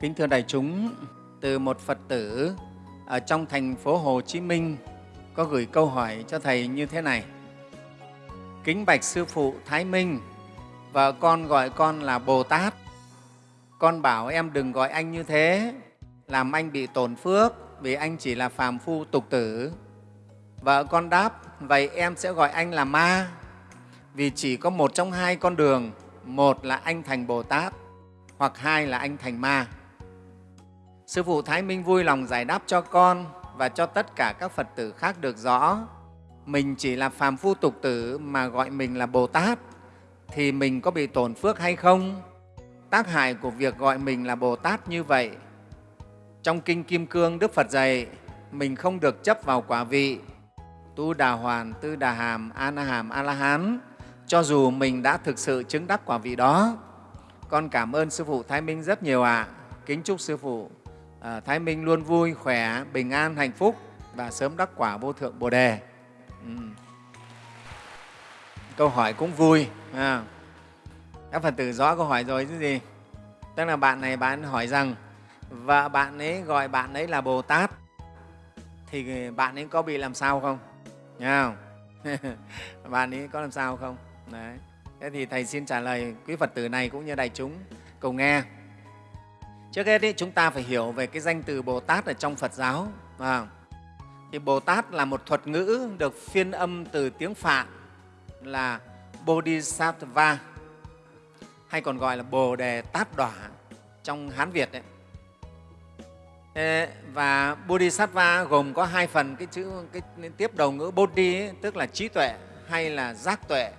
Kính thưa đại chúng, từ một Phật tử ở trong thành phố Hồ Chí Minh có gửi câu hỏi cho Thầy như thế này. Kính bạch Sư Phụ Thái Minh, vợ con gọi con là Bồ Tát. Con bảo em đừng gọi anh như thế, làm anh bị tổn phước vì anh chỉ là phàm phu tục tử. Vợ con đáp, vậy em sẽ gọi anh là ma vì chỉ có một trong hai con đường, một là anh thành Bồ Tát hoặc hai là anh thành ma. Sư Phụ Thái Minh vui lòng giải đáp cho con và cho tất cả các Phật tử khác được rõ. Mình chỉ là phàm phu tục tử mà gọi mình là Bồ Tát thì mình có bị tổn phước hay không? Tác hại của việc gọi mình là Bồ Tát như vậy. Trong Kinh Kim Cương, Đức Phật dạy mình không được chấp vào quả vị tu đà hoàn, tư đà hàm, a na hàm, a la hán cho dù mình đã thực sự chứng đắc quả vị đó. Con cảm ơn Sư Phụ Thái Minh rất nhiều ạ. À. Kính chúc Sư Phụ à, Thái Minh luôn vui, khỏe, bình an, hạnh phúc và sớm đắc quả vô thượng Bồ Đề. Ừ. Câu hỏi cũng vui. À. Các Phật tử rõ câu hỏi rồi chứ gì? Tức là bạn này bạn hỏi rằng vợ bạn ấy gọi bạn ấy là Bồ Tát thì bạn ấy có bị làm sao không? Nghe không? bạn ấy có làm sao không? Đấy. Thế thì Thầy xin trả lời quý Phật tử này cũng như đại chúng cùng nghe. Trước hết ý, chúng ta phải hiểu về cái danh từ Bồ Tát ở trong Phật giáo. À, thì Bồ Tát là một thuật ngữ được phiên âm từ tiếng Phạn là Bodhisattva hay còn gọi là Bồ Đề Tát Đỏa trong Hán Việt. Đấy. Và Bodhisattva gồm có hai phần cái chữ cái tiếp đầu ngữ Bodhi ấy, tức là trí tuệ hay là giác tuệ.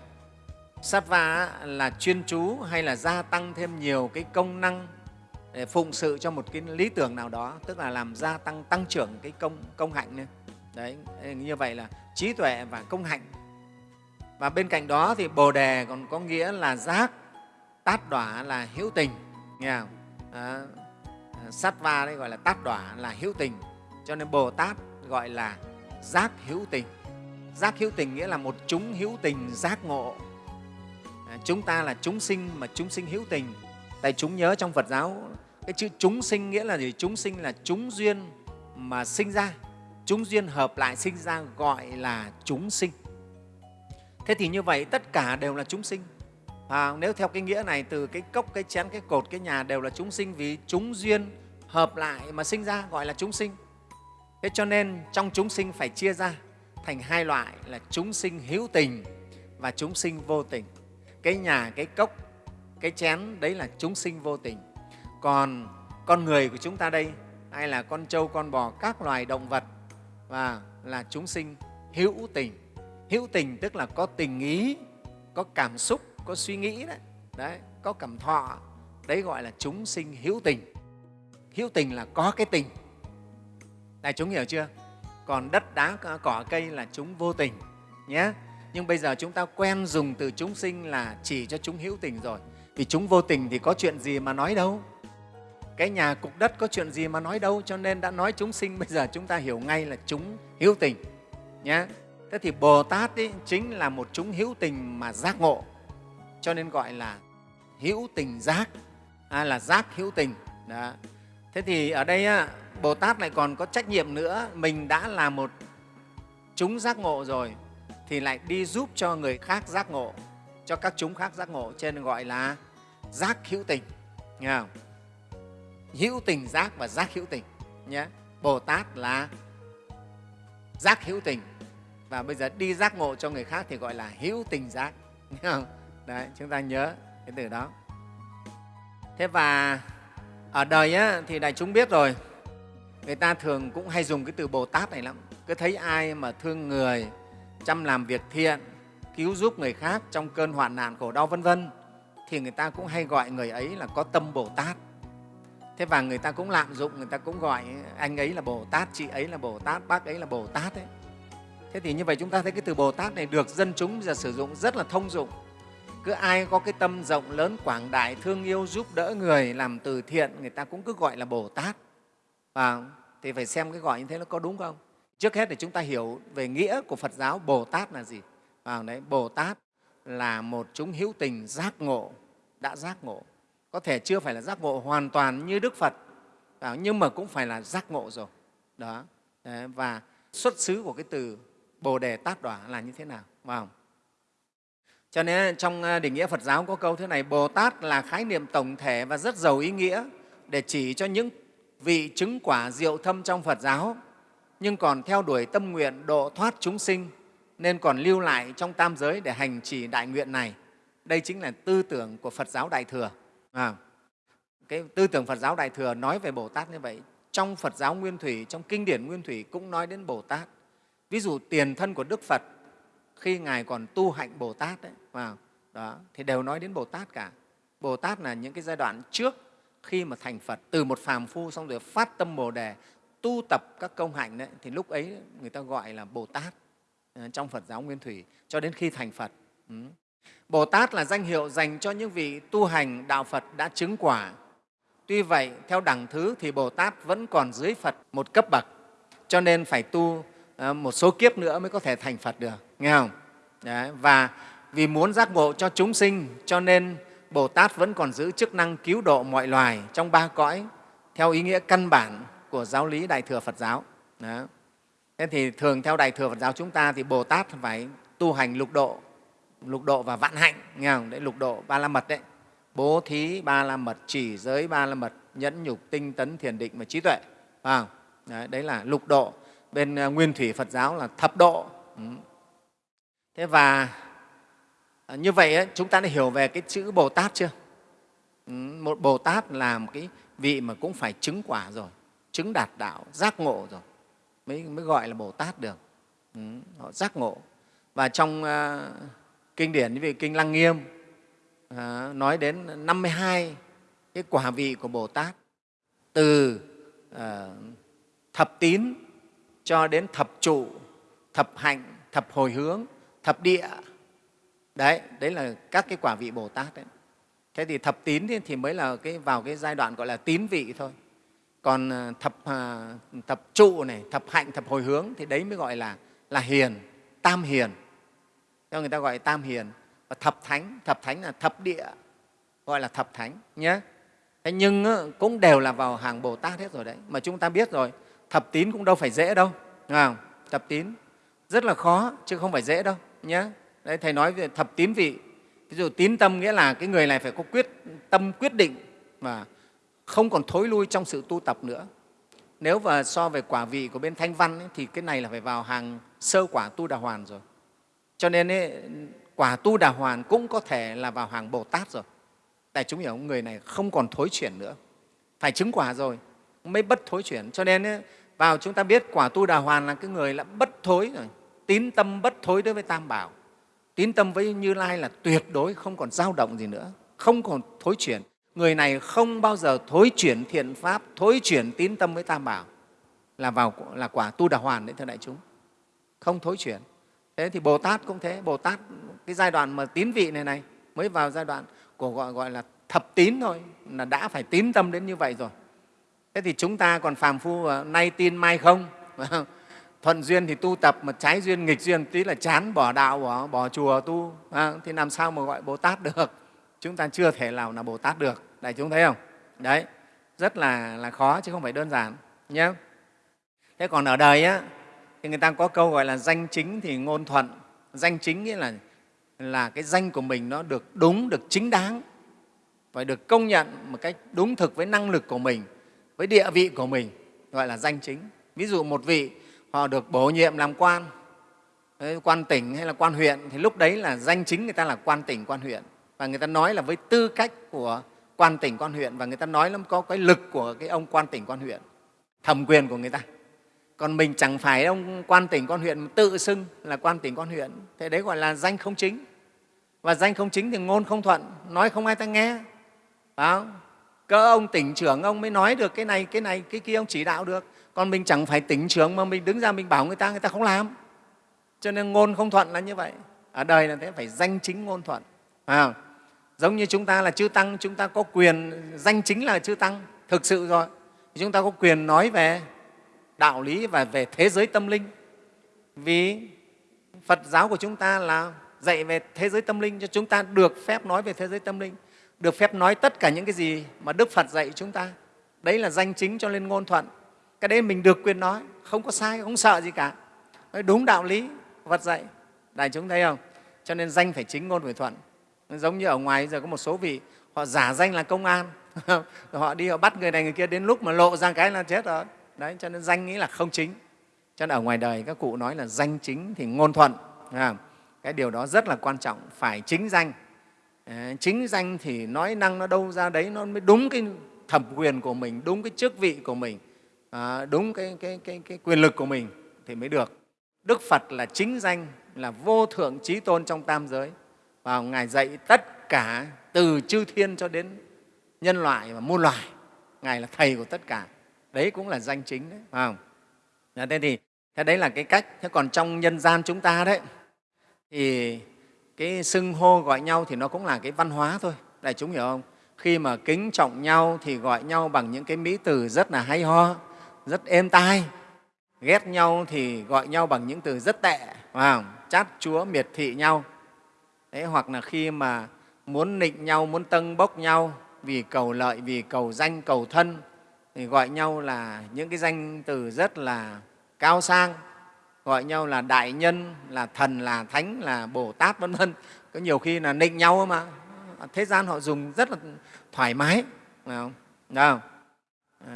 Sattva là chuyên chú hay là gia tăng thêm nhiều cái công năng để phụng sự cho một cái lý tưởng nào đó, tức là làm gia tăng tăng trưởng cái công công hạnh này. Đấy, ờ, như vậy là trí tuệ và công hạnh. Và bên cạnh đó thì Bồ đề còn có nghĩa là giác, tát đỏa là hữu tình, nghe không? À, ờ, sát va đấy gọi là tát đỏa là hữu tình cho nên bồ tát gọi là giác hữu tình giác hữu tình nghĩa là một chúng hữu tình giác ngộ à, chúng ta là chúng sinh mà chúng sinh hữu tình tại chúng nhớ trong phật giáo cái chữ chúng sinh nghĩa là gì chúng sinh là chúng duyên mà sinh ra chúng duyên hợp lại sinh ra gọi là chúng sinh thế thì như vậy tất cả đều là chúng sinh À, nếu theo cái nghĩa này từ cái cốc, cái chén, cái cột, cái nhà đều là chúng sinh vì chúng duyên hợp lại mà sinh ra gọi là chúng sinh. Thế cho nên trong chúng sinh phải chia ra thành hai loại là chúng sinh hữu tình và chúng sinh vô tình. Cái nhà, cái cốc, cái chén đấy là chúng sinh vô tình. Còn con người của chúng ta đây hay là con trâu, con bò, các loài động vật và là chúng sinh hữu tình. Hữu tình tức là có tình ý, có cảm xúc, có suy nghĩ đấy, đấy có cảm thọ. Đấy gọi là chúng sinh hữu tình. Hữu tình là có cái tình. Đại chúng hiểu chưa? Còn đất đá cỏ cây là chúng vô tình nhé. Nhưng bây giờ chúng ta quen dùng từ chúng sinh là chỉ cho chúng hữu tình rồi. Vì chúng vô tình thì có chuyện gì mà nói đâu? Cái nhà cục đất có chuyện gì mà nói đâu cho nên đã nói chúng sinh bây giờ chúng ta hiểu ngay là chúng hữu tình nhé thế thì bồ tát ấy, chính là một chúng hữu tình mà giác ngộ cho nên gọi là hữu tình giác à, là giác hữu tình đó. thế thì ở đây á, bồ tát lại còn có trách nhiệm nữa mình đã là một chúng giác ngộ rồi thì lại đi giúp cho người khác giác ngộ cho các chúng khác giác ngộ cho nên gọi là giác hữu tình nghe không? Hữu tình giác và giác hữu tình nhé bồ tát là giác hữu tình và bây giờ đi giác ngộ cho người khác thì gọi là hữu tình giác không? Đấy, chúng ta nhớ cái từ đó. Thế và ở đời á, thì đại chúng biết rồi, người ta thường cũng hay dùng cái từ Bồ Tát này lắm. Cứ thấy ai mà thương người, chăm làm việc thiện, cứu giúp người khác trong cơn hoạn nạn khổ đau vân vân thì người ta cũng hay gọi người ấy là có tâm Bồ Tát. Thế và người ta cũng lạm dụng, người ta cũng gọi anh ấy là Bồ Tát, chị ấy là Bồ Tát, bác ấy là Bồ Tát ấy. Thế thì như vậy chúng ta thấy cái từ Bồ Tát này được dân chúng giờ sử dụng rất là thông dụng. Cứ ai có cái tâm rộng lớn quảng đại thương yêu giúp đỡ người làm từ thiện người ta cũng cứ gọi là bồ tát. Và thì phải xem cái gọi như thế nó có đúng không? Trước hết để chúng ta hiểu về nghĩa của phật giáo bồ tát là gì. Vào đấy bồ tát là một chúng hữu tình giác ngộ đã giác ngộ có thể chưa phải là giác ngộ hoàn toàn như đức phật. Nhưng mà cũng phải là giác ngộ rồi. Đó. Và xuất xứ của cái từ bồ đề tát đỏa là như thế nào? Phải không? cho nên trong à, định nghĩa phật giáo có câu thế này, bồ tát là khái niệm tổng thể và rất giàu ý nghĩa để chỉ cho những vị chứng quả diệu thâm trong phật giáo. Nhưng còn theo đuổi tâm nguyện độ thoát chúng sinh, nên còn lưu lại trong tam giới để hành trì đại nguyện này. Đây chính là tư tưởng của phật giáo đại thừa à, cái tư tưởng phật giáo đại thừa nói về bồ tát như vậy trong phật giáo nguyên thủy trong kinh điển nguyên thủy cũng nói đến bồ tát. Ví dụ tiền thân của đức phật khi ngài còn tu hạnh bồ tát đấy vào vâng, đó thì đều nói đến bồ tát cả. Bồ tát là những cái giai đoạn trước khi mà thành phật từ một phàm phu xong rồi phát tâm bồ đề tu tập các công hạnh đấy thì lúc ấy người ta gọi là bồ tát ờ, trong phật giáo nguyên thủy cho đến khi thành phật. Ừ bồ tát là danh hiệu dành cho những vị tu hành đạo phật đã chứng quả tuy vậy, theo đẳng thứ thì bồ tát vẫn còn dưới phật một cấp bậc, cho nên phải tu ờ, một số kiếp nữa mới có thể thành phật được, nghe không Đấy. và vì muốn giác ngộ cho chúng sinh, cho nên bồ tát vẫn còn giữ chức năng cứu độ mọi loài trong ba cõi, theo ý nghĩa căn bản của giáo lý đại thừa phật giáo Đó. thế thì thường theo đại thừa phật giáo chúng ta thì bồ tát phải tu hành lục độ lục độ và vạn hạnh nghe không? đấy lục độ ba la mật đấy. Bố thí ba la mật chỉ giới ba la mật nhẫn nhục tinh tấn thiền định và trí tuệ. À, đấy, đấy là lục độ. Bên à, nguyên thủy phật giáo là thập độ. Ừ. thế và à, như vậy ấy, chúng ta đã hiểu về cái chữ bồ tát chưa? Ừ, một bồ tát là một cái vị mà cũng phải chứng quả rồi chứng đạt đạo giác ngộ rồi mới, mới gọi là bồ tát được. Ừ, họ giác ngộ. Và trong uh, kinh điển như về kinh lăng nghiêm à, nói đến 52 cái quả vị của bồ tát từ à, thập tín cho đến thập trụ thập hạnh thập hồi hướng thập địa. Đấy đấy là các cái quả vị bồ tát đấy. Thế thì thập tín thì mới là cái vào cái giai đoạn gọi là tín vị thôi. Còn à, thập à, thập trụ này thập hạnh thập hồi hướng thì đấy mới gọi là là hiền tam hiền cho người ta gọi tam hiền và thập thánh. Thập thánh là thập địa gọi là thập thánh nhé. Thế nhưng cũng đều là vào hàng bồ tát hết rồi đấy. Mà chúng ta biết rồi thập tín cũng đâu phải dễ đâu. Không? thập tín rất là khó chứ không phải dễ đâu nhé. Đấy thầy nói về thập tín vị. Ví dụ tín tâm nghĩa là cái người này phải có quyết tâm quyết định và không còn thối lui trong sự tu tập nữa. Nếu mà so về quả vị của bên thanh văn ấy, thì cái này là phải vào hàng sơ quả tu đà hoàn rồi cho nên ấy, quả tu đà hoàn cũng có thể là vào hàng bồ tát rồi. Tại chúng hiểu người này không còn thối chuyển nữa. Phải chứng quả rồi mới bất thối chuyển. Cho nên ấy, vào chúng ta biết quả tu đà hoàn là cái người là bất thối rồi. Tín tâm bất thối đối với tam bảo. Tín tâm với như lai là tuyệt đối không còn dao động gì nữa. Không còn thối chuyển. Người này không bao giờ thối chuyển thiện pháp thối chuyển tín tâm với tam bảo. Là vào là quả tu đà hoàn đấy thưa đại chúng. Không thối chuyển thế thì bồ tát cũng thế bồ tát cái giai đoạn mà tín vị này này mới vào giai đoạn của gọi, gọi là thập tín thôi là đã phải tín tâm đến như vậy rồi. Thế thì chúng ta còn phàm phu à, nay tin mai không? Thuận duyên thì tu tập mà trái duyên nghịch duyên tí là chán bỏ đạo bỏ, bỏ chùa tu à, thì làm sao mà gọi bồ tát được? Chúng ta chưa thể nào là bồ tát được đại chúng thấy không? Đấy rất là, là khó chứ không phải đơn giản nhé thế còn ở đời á, thì người ta có câu gọi là danh chính thì ngôn thuận. Danh chính nghĩa là là cái danh của mình nó được đúng, được chính đáng phải được công nhận một cách đúng thực với năng lực của mình, với địa vị của mình, gọi là danh chính. Ví dụ một vị, họ được bổ nhiệm làm quan quan tỉnh hay là quan huyện, thì lúc đấy là danh chính người ta là quan tỉnh, quan huyện. Và người ta nói là với tư cách của quan tỉnh, quan huyện, và người ta nói là có cái lực của cái ông quan tỉnh, quan huyện, thẩm quyền của người ta còn mình chẳng phải ông quan tỉnh quan huyện tự xưng là quan tỉnh quan huyện. Thế đấy gọi là danh không chính. Và danh không chính thì ngôn không thuận, nói không ai ta nghe. Phải không? cỡ ông tỉnh trưởng ông mới nói được cái này cái này, cái kia, ông chỉ đạo được. Còn mình chẳng phải tỉnh trưởng mà mình đứng ra mình bảo người ta người ta không làm. Cho nên ngôn không thuận là như vậy. Ở đời là thế, phải danh chính ngôn thuận. Phải không? giống như chúng ta là chư tăng, chúng ta có quyền, danh chính là chư tăng, thực sự rồi. Chúng ta có quyền nói về đạo lý và về thế giới tâm linh. Vì phật giáo của chúng ta là dạy về thế giới tâm linh, cho chúng ta được phép nói về thế giới tâm linh, được phép nói tất cả những cái gì mà đức phật dạy chúng ta. Đấy là danh chính cho lên ngôn thuận. Cái đấy mình được quyền nói, không có sai, không sợ gì cả. Nói đúng đạo lý Phật dạy. Đại chúng thấy không? Cho nên danh phải chính ngôn phải thuận. Giống như ở ngoài giờ có một số vị, họ giả danh là công an. Họ đi, họ bắt người này người kia đến lúc mà lộ ra cái là chết rồi đấy cho nên danh nghĩ là không chính. Cho nên ở ngoài đời các cụ nói là danh chính thì ngôn thuận cái điều đó rất là quan trọng phải chính danh. Chính danh thì nói năng nó đâu ra đấy nó mới đúng cái thẩm quyền của mình đúng cái chức vị của mình à, đúng cái, cái, cái, cái quyền lực của mình thì mới được. Đức phật là chính danh là vô thượng trí tôn trong tam giới. Và ngài dạy tất cả từ chư thiên cho đến nhân loại và muôn loài ngài là thầy của tất cả đấy cũng là danh chính đấy phải không? Dạ, thế thì thế đấy là cái cách. Thế còn trong nhân gian chúng ta đấy thì cái xưng hô gọi nhau thì nó cũng là cái văn hóa thôi. Đại chúng hiểu không? Khi mà kính trọng nhau thì gọi nhau bằng những cái mỹ từ rất là hay ho rất êm tai. Ghét nhau thì gọi nhau bằng những từ rất tệ phải không? chát chúa miệt thị nhau. Đấy, hoặc là khi mà muốn nịnh nhau muốn tâng bốc nhau vì cầu lợi vì cầu danh cầu thân thì gọi nhau là những cái danh từ rất là cao sang, gọi nhau là đại nhân, là thần, là thánh, là bồ tát, vân vân. Có nhiều khi là nịnh nhau mà. Thế gian họ dùng rất là thoải mái, phải không? Không? Ờ,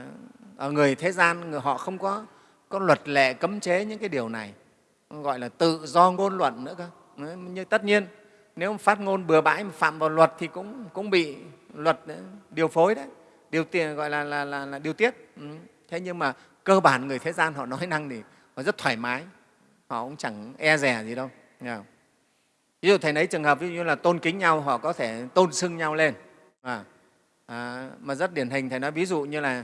ở người thế gian, người họ không có có luật lệ cấm chế những cái điều này. Gọi là tự do ngôn luận nữa cơ. Nhưng tất nhiên, nếu phát ngôn bừa bãi mà phạm vào luật thì cũng cũng bị luật ờ, điều phối đấy điều tiền gọi là, là, là, là điều tiết. Ừ. thế nhưng mà cơ bản người thế gian họ nói năng thì họ rất thoải mái. Họ cũng chẳng e rè gì đâu. Ví dụ thầy lấy trường hợp ví dụ như là tôn kính nhau họ có thể tôn xưng nhau lên. À, à, mà rất điển hình thầy nói ví dụ như là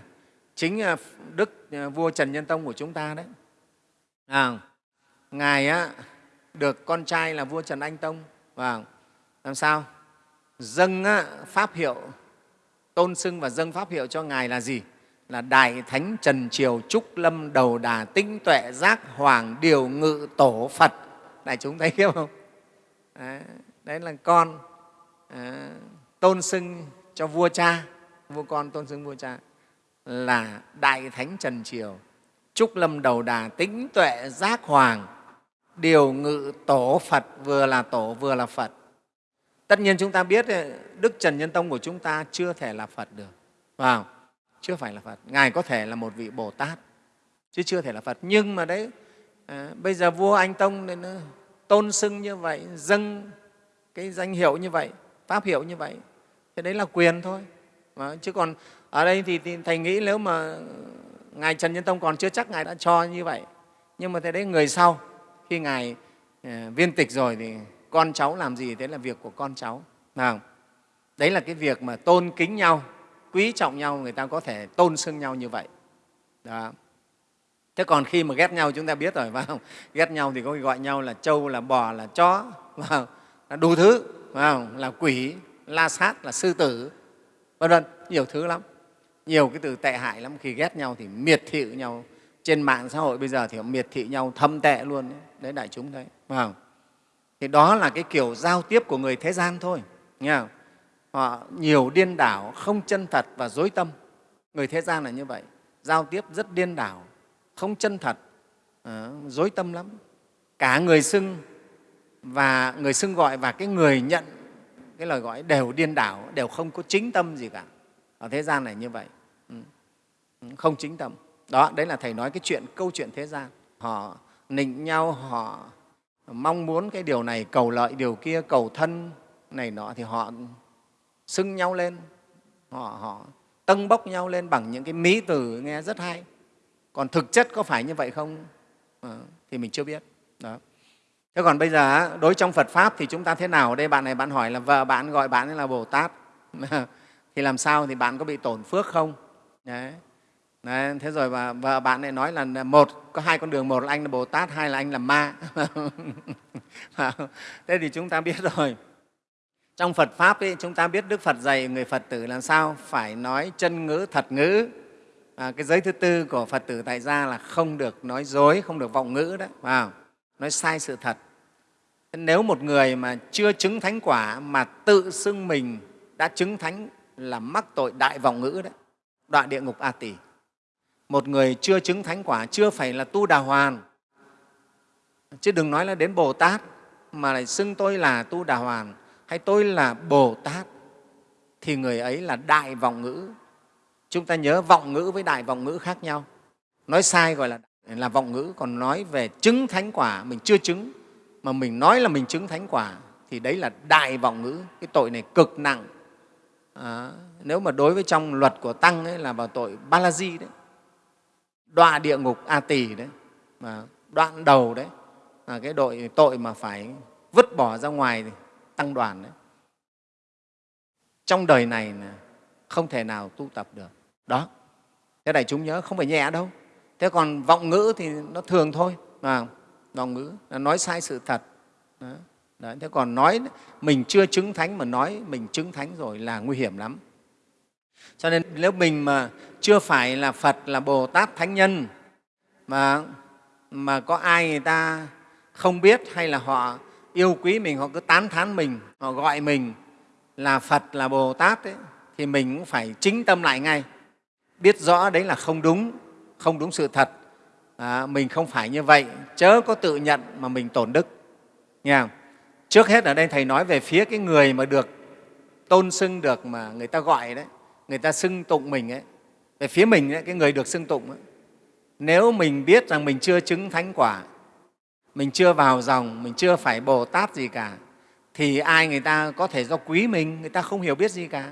chính à, đức à, vua trần nhân tông của chúng ta đấy. À, ngài á, được con trai là vua trần anh tông. Và làm sao? Dâng á, pháp hiệu tôn xưng và dâng pháp hiệu cho ngài là gì? Là đại thánh trần triều trúc lâm đầu đà tinh tuệ giác hoàng điều ngự tổ phật. Đại chúng thấy không? Đấy, đấy là con à, tôn xưng cho vua cha. Vua con tôn xưng vua cha. Là đại thánh trần triều trúc lâm đầu đà tính tuệ giác hoàng điều ngự tổ phật. Vừa là tổ vừa là phật tất nhiên chúng ta biết ờ, đức trần nhân tông của chúng ta chưa thể là phật được. Vào chưa phải là phật. Ngài có thể là một vị bồ tát chứ chưa thể là phật. Nhưng mà đấy à, bây giờ vua anh tông nên ờ, tôn xưng như vậy dâng cái danh hiệu như vậy pháp hiệu như vậy thế đấy là quyền thôi. Mà, chứ còn ở đây thì, thì thầy nghĩ nếu mà ngài trần nhân tông còn chưa chắc ngài đã cho như vậy. Nhưng mà thế đấy người sau khi ngài à, viên tịch rồi thì con cháu làm gì thế là việc của con cháu. Nào đấy là cái việc mà tôn kính nhau quý trọng nhau người ta có thể tôn xưng nhau như vậy. Đó. Thế còn khi mà ghét nhau chúng ta biết rồi phải không? Ghét nhau thì có gọi nhau là trâu là bò là chó phải không? là đủ thứ phải không? là quỷ la sát là sư tử vân vân nhiều thứ lắm. Nhiều cái từ tệ hại lắm. Khi ghét nhau thì miệt thị nhau. Trên mạng xã hội bây giờ thì họ miệt thị nhau thâm tệ luôn. Đấy, đấy đại chúng đấy, phải không? Thì đó là cái kiểu giao tiếp của người thế gian thôi nghe không? họ nhiều điên đảo không chân thật và dối tâm. Người thế gian là như vậy giao tiếp rất điên đảo không chân thật à, dối tâm lắm. Cả người xưng và người xưng gọi và cái người nhận cái lời gọi đều điên đảo đều không có chính tâm gì cả. Ở thế gian này như vậy. Ừ. Ừ, không chính tâm. Đó đấy là thầy nói cái chuyện câu chuyện thế gian. Họ nịnh nhau họ mong muốn cái điều này cầu lợi điều kia cầu thân này nọ thì họ xưng nhau lên. Họ, họ tâng bốc nhau lên bằng những cái mỹ từ nghe rất hay. Còn thực chất có phải như vậy không? À, thì mình chưa biết. Đó. Thế còn bây giờ đối trong phật pháp thì chúng ta thế nào? Đây bạn này bạn hỏi là vợ bạn gọi bạn là bồ tát. Thì làm sao thì bạn có bị tổn phước không? Đấy. Đấy, thế rồi và và bạn lại nói là một có hai con đường một là anh là bồ tát hai là anh là ma. Thế thì chúng ta biết rồi. Trong phật pháp ấy, chúng ta biết đức phật dạy người phật tử làm sao? Phải nói chân ngữ thật ngữ. À, cái giới thứ tư của phật tử tại gia là không được nói dối không được vọng ngữ đó vào nói sai sự thật. Nếu một người mà chưa chứng thánh quả mà tự xưng mình đã chứng thánh là mắc tội đại vọng ngữ đó đoạn địa ngục a tỷ một người chưa chứng thánh quả chưa phải là tu đà hoàn. Chứ đừng nói là đến bồ tát mà lại xưng tôi là tu đà hoàn hay tôi là bồ tát thì người ấy là đại vọng ngữ. Chúng ta nhớ vọng ngữ với đại vọng ngữ khác nhau. Nói sai gọi là là vọng ngữ còn nói về chứng thánh quả mình chưa chứng mà mình nói là mình chứng thánh quả thì đấy là đại vọng ngữ. Cái tội này cực nặng. À, nếu mà đối với trong luật của tăng ấy là vào tội ba la di đấy đọa địa ngục a tỳ đấy mà đoạn đầu đấy là cái đội tội mà phải vứt bỏ ra ngoài tăng đoàn đấy. Trong đời này là không thể nào tu tập được. Đó thế đại chúng nhớ không phải nhẹ đâu. Thế còn vọng ngữ thì nó thường thôi mà vọng ngữ là nói sai sự thật. Đó. Đấy, thế còn nói mình chưa chứng thánh mà nói mình chứng thánh rồi là nguy hiểm lắm cho nên nếu mình mà chưa phải là phật là bồ tát thánh nhân mà mà có ai người ta không biết hay là họ yêu quý mình họ cứ tán thán mình họ gọi mình là phật là bồ tát ấy, thì mình cũng phải chính tâm lại ngay. Biết rõ đấy là không đúng không đúng sự thật. À, mình không phải như vậy. Chớ có tự nhận mà mình tổn đức. Nghe không? trước hết ở đây thầy nói về phía cái người mà được tôn xưng được mà người ta gọi đấy người ta xưng tụng mình ấy. Về phía mình ấy, cái người được xưng tụng ấy, nếu mình biết rằng mình chưa chứng thánh quả mình chưa vào dòng mình chưa phải bồ tát gì cả thì ai người ta có thể do quý mình người ta không hiểu biết gì cả.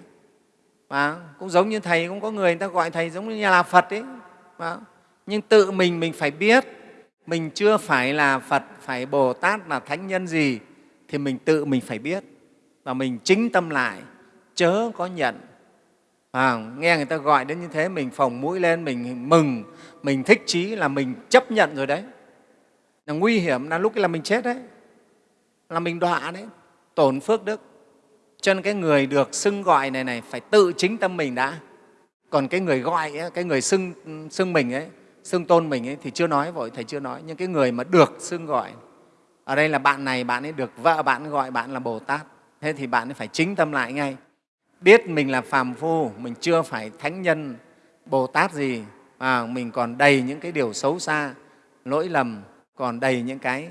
Và cũng giống như thầy cũng có người người ta gọi thầy giống như là phật ấy. Và, nhưng tự mình mình phải biết mình chưa phải là phật phải bồ tát là thánh nhân gì thì mình tự mình phải biết. Và mình chính tâm lại chớ có nhận à, nghe người ta gọi đến như thế mình phồng mũi lên mình mừng mình thích chí là mình chấp nhận rồi đấy. Là nguy hiểm là lúc là mình chết đấy. Là mình đọa đấy. Tổn phước đức. Cho nên cái người được xưng gọi này này phải tự chính tâm mình đã. Còn cái người gọi ấy, cái người xưng xưng mình ấy xưng tôn mình ấy thì chưa nói vội thầy chưa nói. Nhưng cái người mà được xưng gọi ở đây là bạn này bạn ấy được vợ bạn gọi bạn là bồ tát. Thế thì bạn ấy phải chính tâm lại ngay biết mình là phàm phu, mình chưa phải thánh nhân, bồ tát gì mà mình còn đầy những cái điều xấu xa, lỗi lầm, còn đầy những cái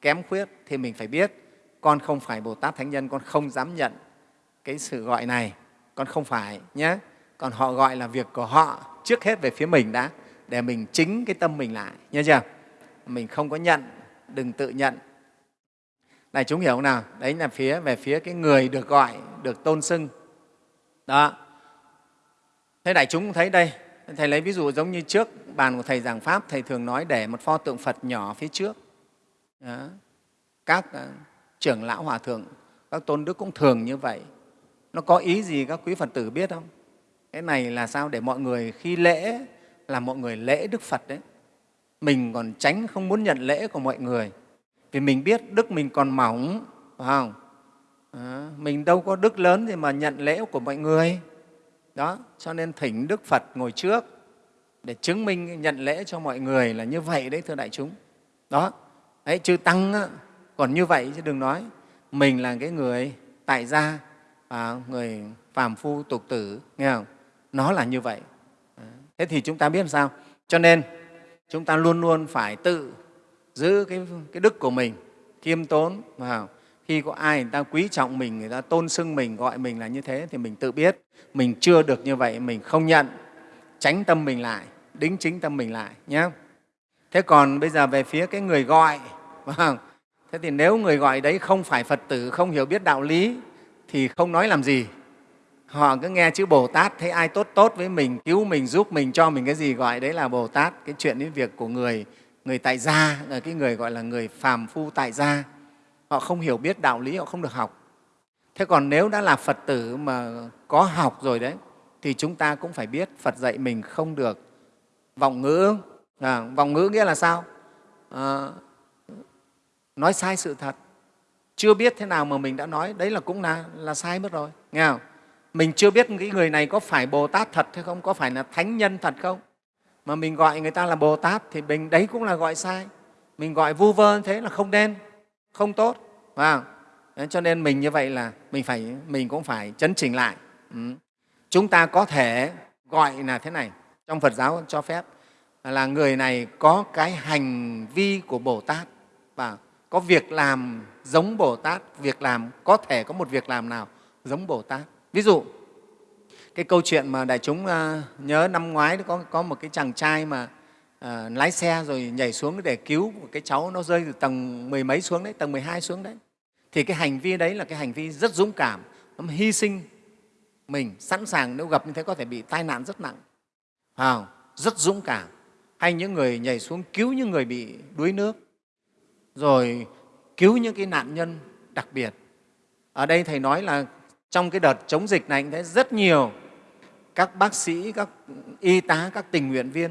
kém khuyết thì mình phải biết, con không phải bồ tát thánh nhân, con không dám nhận cái sự gọi này, con không phải nhé. Còn họ gọi là việc của họ trước hết về phía mình đã, để mình chính cái tâm mình lại, nhớ chưa? Mình không có nhận, đừng tự nhận. Này, chúng hiểu không nào? Đấy là phía, về phía cái người được gọi, được tôn xưng đó. Thế đại chúng thấy đây. Thầy lấy ví dụ giống như trước bàn của thầy giảng pháp, thầy thường nói để một pho tượng phật nhỏ phía trước. Đó. các ờ, trưởng lão hòa thượng, các tôn đức cũng thường như vậy. Nó có ý gì các quý phật tử biết không? Cái này là sao để mọi người khi lễ, là mọi người lễ đức phật đấy. Mình còn tránh không muốn nhận lễ của mọi người. Vì mình biết đức mình còn mỏng, phải không? À, mình đâu có đức lớn thì mà nhận lễ của mọi người. Đó cho nên thỉnh đức phật ngồi trước để chứng minh nhận lễ cho mọi người là như vậy đấy thưa đại chúng. Đó đấy chư tăng á, còn như vậy chứ đừng nói. Mình là cái người tại gia à, người phàm phu tục tử nghe không? Nó là như vậy. Ờ, thế thì chúng ta biết làm sao? Cho nên chúng ta luôn luôn phải tự giữ cái, cái đức của mình khiêm tốn vào khi có ai người ta quý trọng mình, người ta tôn xưng mình, gọi mình là như thế thì mình tự biết. Mình chưa được như vậy, mình không nhận. Tránh tâm mình lại, đính chính tâm mình lại nhé thế còn bây giờ về phía cái người gọi không? Vâng. thế thì nếu người gọi đấy không phải phật tử, không hiểu biết đạo lý, thì không nói làm gì. Họ cứ nghe chữ bồ tát, thấy ai tốt tốt với mình, cứu mình, giúp mình, cho mình cái gì gọi đấy là bồ tát. Cái chuyện đến việc của người người tại gia, là cái người gọi là người phàm phu tại gia họ không hiểu biết đạo lý họ không được học. Thế còn nếu đã là phật tử mà có học rồi đấy thì chúng ta cũng phải biết phật dạy mình không được vọng ngữ. À, vọng ngữ nghĩa là sao? À, nói sai sự thật. Chưa biết thế nào mà mình đã nói đấy là cũng là, là sai mất rồi nghe không? Mình chưa biết cái người này có phải bồ tát thật hay không có phải là thánh nhân thật không? Mà mình gọi người ta là bồ tát thì mình đấy cũng là gọi sai. Mình gọi vu vơ thế là không nên không tốt phải không? cho nên mình như vậy là mình phải mình cũng phải chấn chỉnh lại ừ. chúng ta có thể gọi là thế này trong phật giáo cho phép là người này có cái hành vi của bồ tát và có việc làm giống bồ tát việc làm có thể có một việc làm nào giống bồ tát ví dụ cái câu chuyện mà đại chúng ờ, nhớ năm ngoái có, có một cái chàng trai mà uh, lái xe rồi nhảy xuống để cứu một cái cháu nó rơi từ tầng mười mấy xuống đấy tầng 12 xuống đấy. Thì cái hành vi đấy là cái hành vi rất dũng cảm. Nó hy sinh mình sẵn sàng nếu gặp như thế có thể bị tai nạn rất nặng. À, rất dũng cảm. Hay những người nhảy xuống cứu những người bị đuối nước. Rồi cứu những cái nạn nhân đặc biệt. Ở đây thầy nói là trong cái đợt chống dịch này thấy rất nhiều các bác sĩ các y tá các tình nguyện viên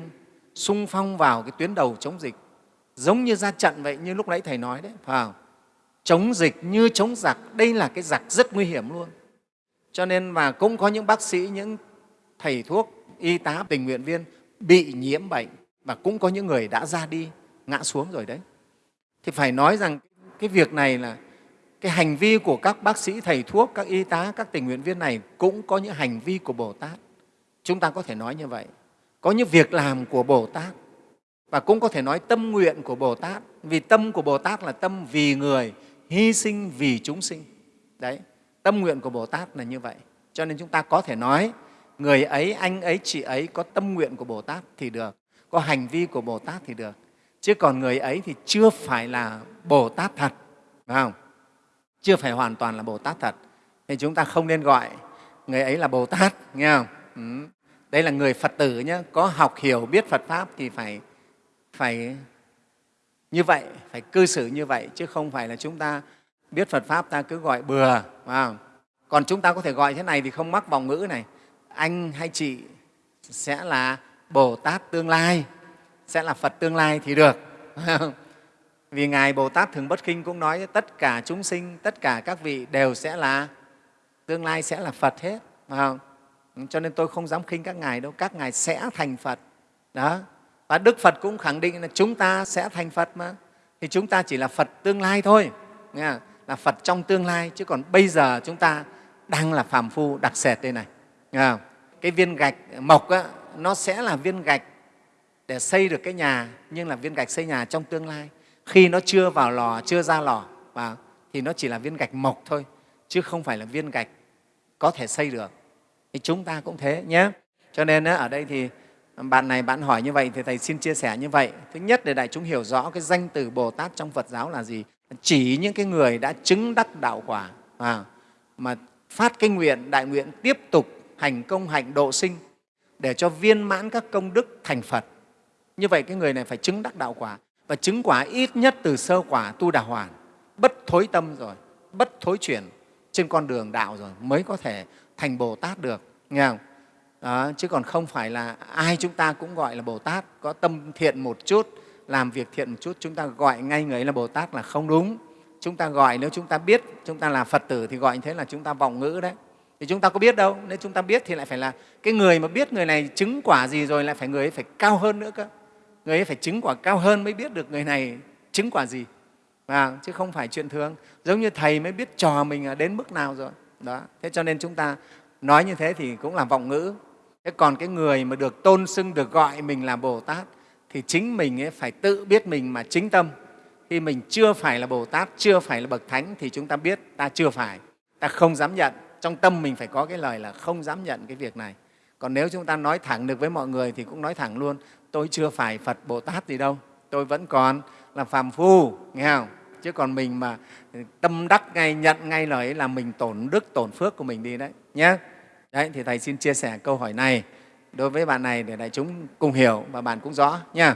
sung phong vào cái tuyến đầu chống dịch. Giống như ra trận vậy, như lúc nãy thầy nói đấy, phải không? chống dịch như chống giặc, đây là cái giặc rất nguy hiểm luôn. Cho nên mà cũng có những bác sĩ, những thầy thuốc, y tá, tình nguyện viên bị nhiễm bệnh và cũng có những người đã ra đi, ngã xuống rồi đấy. Thì phải nói rằng cái việc này là cái hành vi của các bác sĩ, thầy thuốc, các y tá, các tình nguyện viên này cũng có những hành vi của bồ tát. Chúng ta có thể nói như vậy có những việc làm của bồ tát. Và cũng có thể nói tâm nguyện của bồ tát. Vì tâm của bồ tát là tâm vì người, hy sinh vì chúng sinh. Đấy, tâm nguyện của bồ tát là như vậy. Cho nên chúng ta có thể nói, người ấy, anh ấy, chị ấy có tâm nguyện của bồ tát thì được, có hành vi của bồ tát thì được. Chứ còn người ấy thì chưa phải là bồ tát thật, phải không? Chưa phải hoàn toàn là bồ tát thật. Thì chúng ta không nên gọi người ấy là bồ tát, nghe không? Ừ đây là người phật tử nhé có học hiểu biết phật pháp thì phải phải như vậy, phải cư xử như vậy, chứ không phải là chúng ta biết phật pháp ta cứ gọi bừa không? còn chúng ta có thể gọi thế này thì không mắc vòng ngữ này anh hay chị sẽ là bồ tát tương lai, sẽ là phật tương lai thì được vì ngài bồ tát thường bất kinh cũng nói tất cả chúng sinh, tất cả các vị đều sẽ là, tương lai sẽ là phật hết, phải không? Cho nên tôi không dám khinh các ngài đâu các ngài sẽ thành phật. Đó. Và đức phật cũng khẳng định là chúng ta sẽ thành phật mà. Thì chúng ta chỉ là phật tương lai thôi. Nghe là phật trong tương lai chứ còn bây giờ chúng ta đang là phàm phu đặc sệt đây này. Nghe không? cái viên gạch mộc á, nó sẽ là viên gạch để xây được cái nhà nhưng là viên gạch xây nhà trong tương lai. Khi nó chưa vào lò chưa ra lò và thì nó chỉ là viên gạch mộc thôi chứ không phải là viên gạch có thể xây được thì chúng ta cũng thế nhé. Cho nên ở đây thì bạn này bạn hỏi như vậy thì thầy xin chia sẻ như vậy. Thứ nhất để đại chúng hiểu rõ cái danh từ bồ tát trong phật giáo là gì. Chỉ những cái người đã chứng đắc đạo quả à, mà phát cái nguyện đại nguyện tiếp tục hành công hạnh độ sinh để cho viên mãn các công đức thành phật. Như vậy cái người này phải chứng đắc đạo quả. Và chứng quả ít nhất từ sơ quả tu đà hoàn. Bất thối tâm rồi bất thối chuyển trên con đường đạo rồi mới có thể thành bồ tát được nghe không? Đó, chứ còn không phải là ai chúng ta cũng gọi là bồ tát có tâm thiện một chút làm việc thiện một chút chúng ta gọi ngay người ấy là bồ tát là không đúng. Chúng ta gọi nếu chúng ta biết chúng ta là phật tử thì gọi như thế là chúng ta vọng ngữ đấy. Thì chúng ta có biết đâu nếu chúng ta biết thì lại phải là cái người mà biết người này chứng quả gì rồi lại phải người ấy phải cao hơn nữa cơ. Người ấy phải chứng quả cao hơn mới biết được người này chứng quả gì. À, chứ không phải chuyện thường. Giống như thầy mới biết trò mình đến mức nào rồi đó. Thế cho nên chúng ta nói như thế thì cũng là vọng ngữ. Thế còn cái người mà được tôn xưng, được gọi mình là bồ tát thì chính mình ấy phải tự biết mình mà chính tâm. Khi mình chưa phải là bồ tát, chưa phải là bậc thánh thì chúng ta biết ta chưa phải. Ta không dám nhận. Trong tâm mình phải có cái lời là không dám nhận cái việc này. Còn nếu chúng ta nói thẳng được với mọi người thì cũng nói thẳng luôn, tôi chưa phải phật bồ tát gì đâu. Tôi vẫn còn là phàm phu. Nghe không? Chứ còn mình mà ừ, tâm đắc ngay, nhận ngay lời ấy là mình tổn đức, tổn phước của mình đi đấy nhé đấy, thì thầy xin chia sẻ câu hỏi này đối với bạn này để đại chúng cùng hiểu và bạn cũng rõ nha